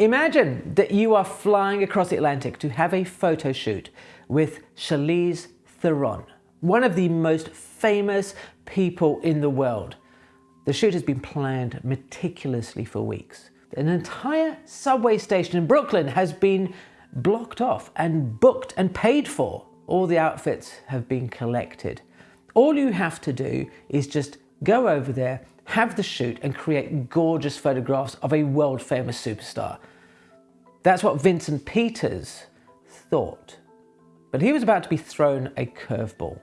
Imagine that you are flying across the Atlantic to have a photo shoot with Charlize Theron, one of the most famous people in the world. The shoot has been planned meticulously for weeks. An entire subway station in Brooklyn has been blocked off and booked and paid for. All the outfits have been collected. All you have to do is just go over there, have the shoot and create gorgeous photographs of a world famous superstar. That's what Vincent Peters thought. But he was about to be thrown a curveball.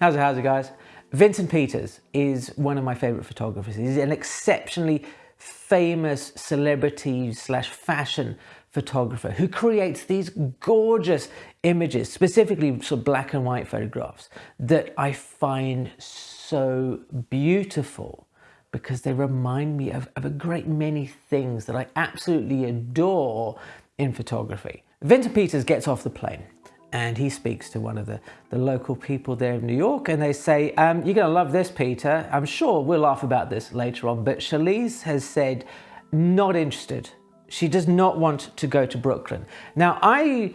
How's it, how's it guys? Vincent Peters is one of my favorite photographers. He's an exceptionally famous celebrity slash fashion photographer who creates these gorgeous images, specifically sort of black and white photographs that I find so beautiful because they remind me of, of a great many things that I absolutely adore in photography. Vincent Peters gets off the plane and he speaks to one of the, the local people there in New York and they say, um, you're going to love this, Peter. I'm sure we'll laugh about this later on, but Charlize has said not interested. She does not want to go to Brooklyn. Now, I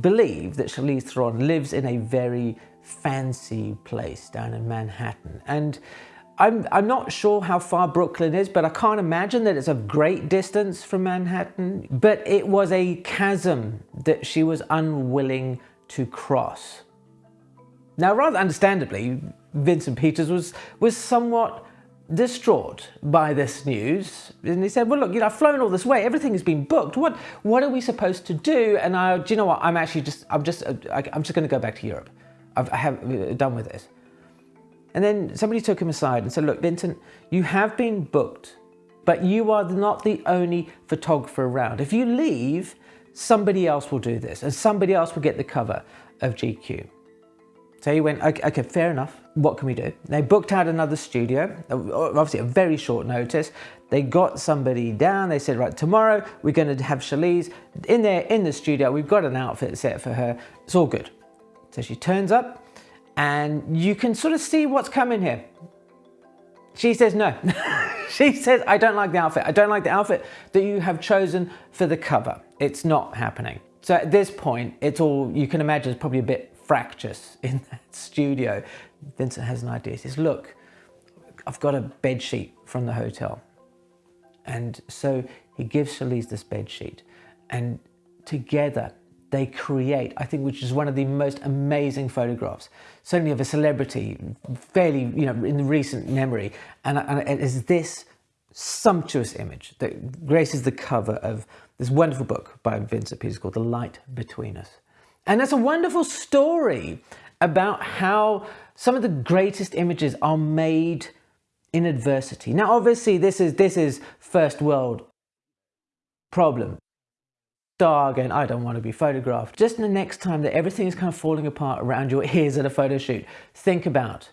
believe that Charlize Theron lives in a very fancy place down in Manhattan. And I'm, I'm not sure how far Brooklyn is, but I can't imagine that it's a great distance from Manhattan. But it was a chasm that she was unwilling to cross. Now, rather understandably, Vincent Peters was, was somewhat distraught by this news. And he said, well, look, you know, I've flown all this way. Everything has been booked. What, what are we supposed to do? And I, do you know what? I'm actually just, I'm just, I'm just going to go back to Europe. I've, I have uh, done with this. And then somebody took him aside and said, look, Vincent, you have been booked, but you are not the only photographer around. If you leave, somebody else will do this and somebody else will get the cover of GQ. So he went, okay, okay, fair enough. What can we do? They booked out another studio, uh, obviously a very short notice. They got somebody down. They said, right, tomorrow we're going to have Charlize in there in the studio. We've got an outfit set for her. It's all good. So she turns up and you can sort of see what's coming here. She says no. she says, I don't like the outfit. I don't like the outfit that you have chosen for the cover. It's not happening. So at this point, it's all, you can imagine it's probably a bit fractious in that studio. Vincent has an idea. He says, look, I've got a bed sheet from the hotel. And so he gives Charlize this bed sheet and together they create, I think, which is one of the most amazing photographs, certainly of a celebrity, fairly, you know, in the recent memory. And, and it is this sumptuous image that graces the cover of this wonderful book by Vincent Peters called The Light Between Us. And that's a wonderful story about how some of the greatest images are made in adversity. Now, obviously, this is, this is first world problem. Dark and I don't want to be photographed. Just the next time that everything is kind of falling apart around your ears at a photo shoot, think about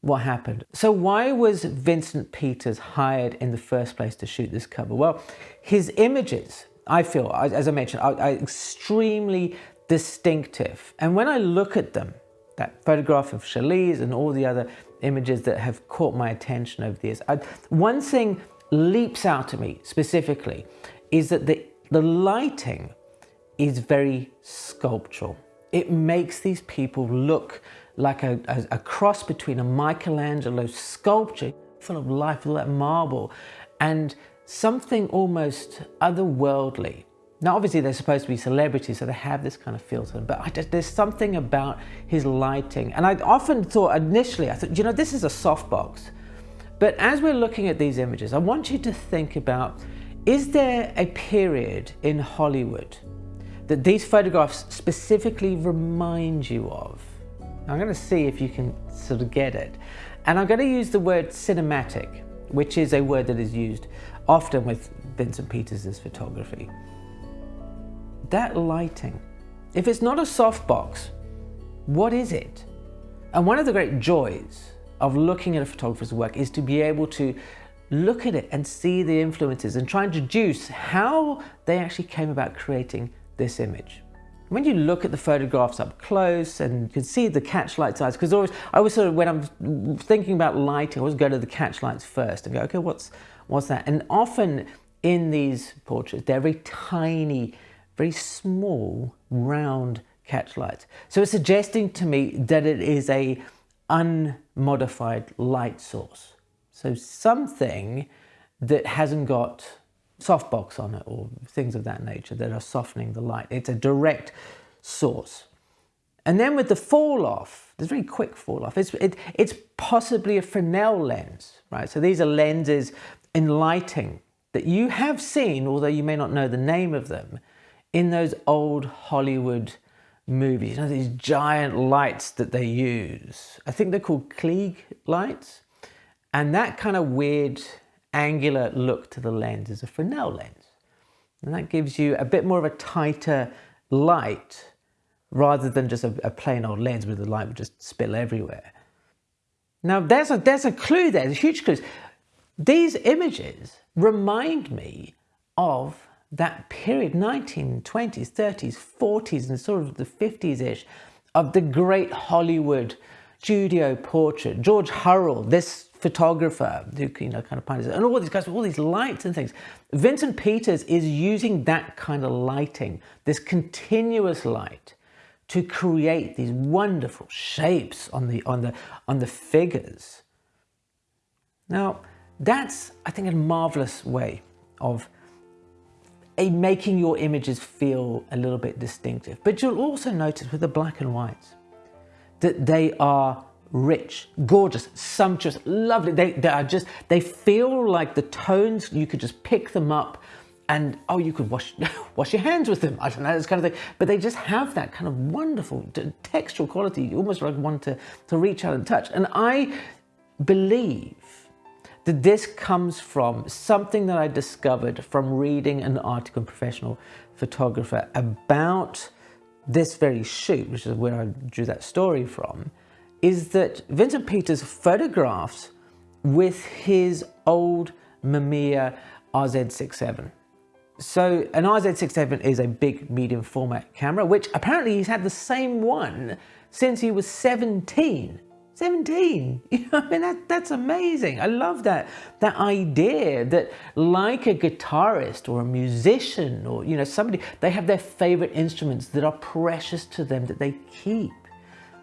what happened. So why was Vincent Peters hired in the first place to shoot this cover? Well, his images, I feel, as I mentioned, are, are extremely distinctive. And when I look at them, that photograph of Charlize and all the other images that have caught my attention over the years, I, one thing leaps out to me specifically is that the, the lighting is very sculptural. It makes these people look like a, a, a cross between a Michelangelo sculpture full of life, full of marble, and something almost otherworldly now, obviously, they're supposed to be celebrities, so they have this kind of feel to them. But just, there's something about his lighting. And I often thought initially, I thought, you know, this is a softbox. But as we're looking at these images, I want you to think about, is there a period in Hollywood that these photographs specifically remind you of? I'm going to see if you can sort of get it. And I'm going to use the word cinematic, which is a word that is used often with Vincent Peters' photography that lighting, if it's not a softbox, what is it? And one of the great joys of looking at a photographer's work is to be able to look at it and see the influences and try and deduce how they actually came about creating this image. When you look at the photographs up close and you can see the catch light size, because always I always sort of when I'm thinking about lighting, I always go to the catch lights first and go, okay, what's what's that? And often in these portraits, they're very tiny, very small, round catch lights. So it's suggesting to me that it is a unmodified light source. So something that hasn't got softbox on it or things of that nature that are softening the light. It's a direct source. And then with the fall off, there's very quick fall off. It's, it, it's possibly a Fresnel lens, right? So these are lenses in lighting that you have seen, although you may not know the name of them, in those old Hollywood movies. You know, these giant lights that they use. I think they're called Klieg lights. And that kind of weird angular look to the lens is a Fresnel lens. And that gives you a bit more of a tighter light rather than just a, a plain old lens where the light would just spill everywhere. Now there's a, there's a clue there, there's huge clues. These images remind me of that period, 1920s, 30s, 40s, and sort of the 50s-ish, of the great Hollywood studio portrait. George Hurrell, this photographer who you know kind of pioneers, and all these guys with all these lights and things. Vincent Peters is using that kind of lighting, this continuous light, to create these wonderful shapes on the on the on the figures. Now, that's I think a marvelous way of a, making your images feel a little bit distinctive. But you'll also notice with the black and whites that they are rich, gorgeous, sumptuous, lovely. They, they are just, they feel like the tones, you could just pick them up and oh, you could wash wash your hands with them. I don't know, this kind of thing. But they just have that kind of wonderful textural quality. You almost like want to, to reach out and touch. And I believe that this comes from something that I discovered from reading an article in Professional Photographer about this very shoot, which is where I drew that story from, is that Vincent Peters photographs with his old Mamiya RZ67. So an RZ67 is a big medium format camera, which apparently he's had the same one since he was 17. 17, you know, I mean, that, that's amazing. I love that, that idea that like a guitarist or a musician or, you know, somebody, they have their favorite instruments that are precious to them that they keep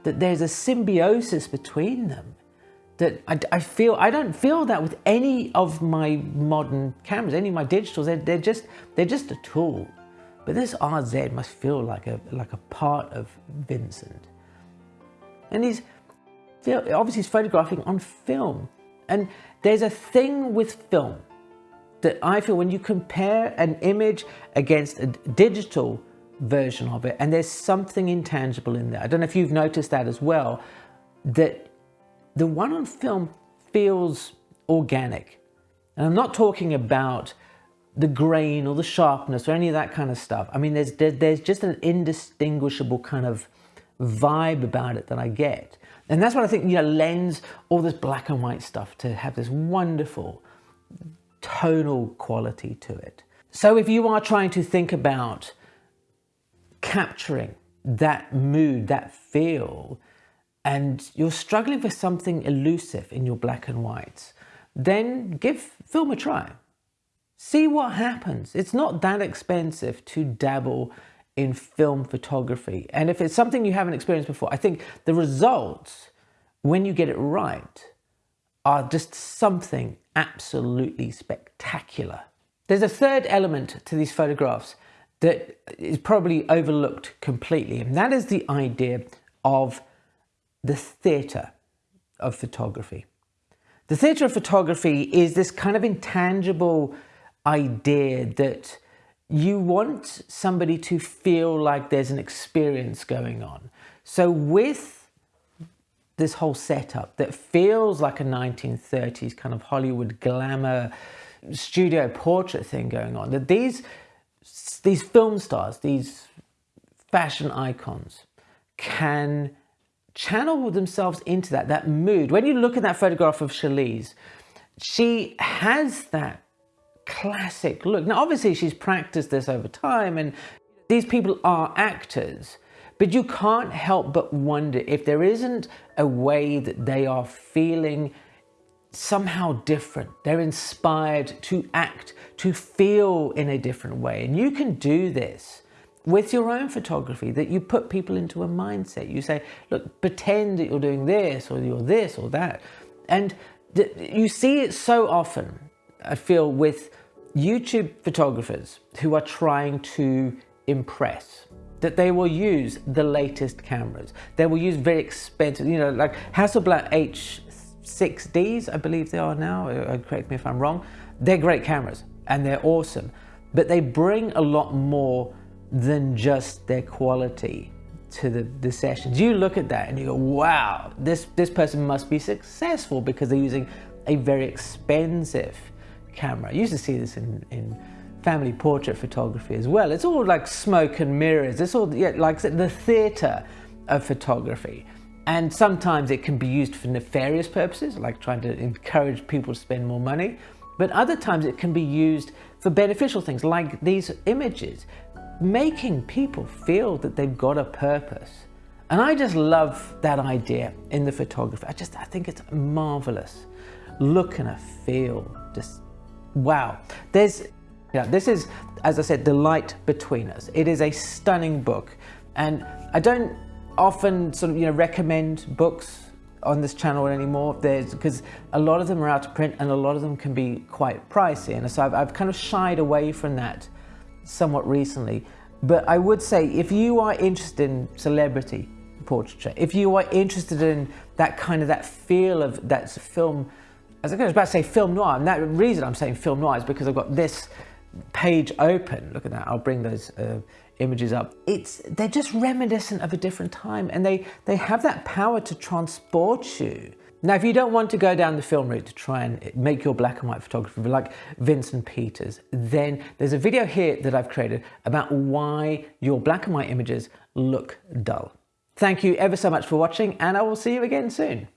that there's a symbiosis between them that I, I, feel I don't feel that with any of my modern cameras, any of my digitals. They're, they're just they're just a tool. But this RZ must feel like a like a part of Vincent. And he's obviously he's photographing on film. And there's a thing with film that I feel when you compare an image against a digital version of it and there's something intangible in there. I don't know if you've noticed that as well, that the one on film feels organic. And I'm not talking about the grain or the sharpness or any of that kind of stuff. I mean, there's, there's just an indistinguishable kind of vibe about it that I get. And that's what I think, you know, lends all this black and white stuff to have this wonderful tonal quality to it. So if you are trying to think about capturing that mood, that feel, and you're struggling for something elusive in your black and whites, then give film a try. See what happens. It's not that expensive to dabble in film photography. And if it's something you haven't experienced before, I think the results, when you get it right, are just something absolutely spectacular. There's a third element to these photographs that is probably overlooked completely, and that is the idea of the theatre of photography. The theatre of photography is this kind of intangible idea that you want somebody to feel like there's an experience going on. So with this whole setup that feels like a 1930s kind of Hollywood glamour studio portrait thing going on, that these these film stars, these fashion icons can channel themselves into that, that mood. When you look at that photograph of Charlize, she has that classic look. Now, obviously she's practiced this over time and these people are actors, but you can't help but wonder if there isn't a way that they are feeling somehow different. They're inspired to act, to feel in a different way. And you can do this with your own photography, that you put people into a mindset. You say, look, pretend that you're doing this or you're this or that. And you see it so often, I feel, with YouTube photographers who are trying to impress that they will use the latest cameras. They will use very expensive, you know, like Hasselblad H6Ds, I believe they are now, uh, correct me if I'm wrong. They're great cameras and they're awesome, but they bring a lot more than just their quality to the, the sessions. You look at that and you go, wow, this, this person must be successful because they're using a very expensive camera. I used to see this in, in family portrait photography as well. It's all like smoke and mirrors. It's all yeah, like the theater of photography. And sometimes it can be used for nefarious purposes, like trying to encourage people to spend more money. But other times it can be used for beneficial things like these images, making people feel that they've got a purpose. And I just love that idea in the photography. I just, I think it's marvelous. Look and a feel, just wow. There's, yeah, this is, as I said, The Light Between Us. It is a stunning book. And I don't often sort of, you know, recommend books on this channel anymore. There's because a lot of them are out of print and a lot of them can be quite pricey. And so I've, I've kind of shied away from that somewhat recently. But I would say if you are interested in celebrity portraiture if you are interested in that kind of that feel of that film as I was about to say film noir, and that reason I'm saying film noir is because I've got this page open. Look at that, I'll bring those uh, images up. It's They're just reminiscent of a different time and they, they have that power to transport you. Now, if you don't want to go down the film route to try and make your black and white photography like Vincent Peters, then there's a video here that I've created about why your black and white images look dull. Thank you ever so much for watching and I will see you again soon.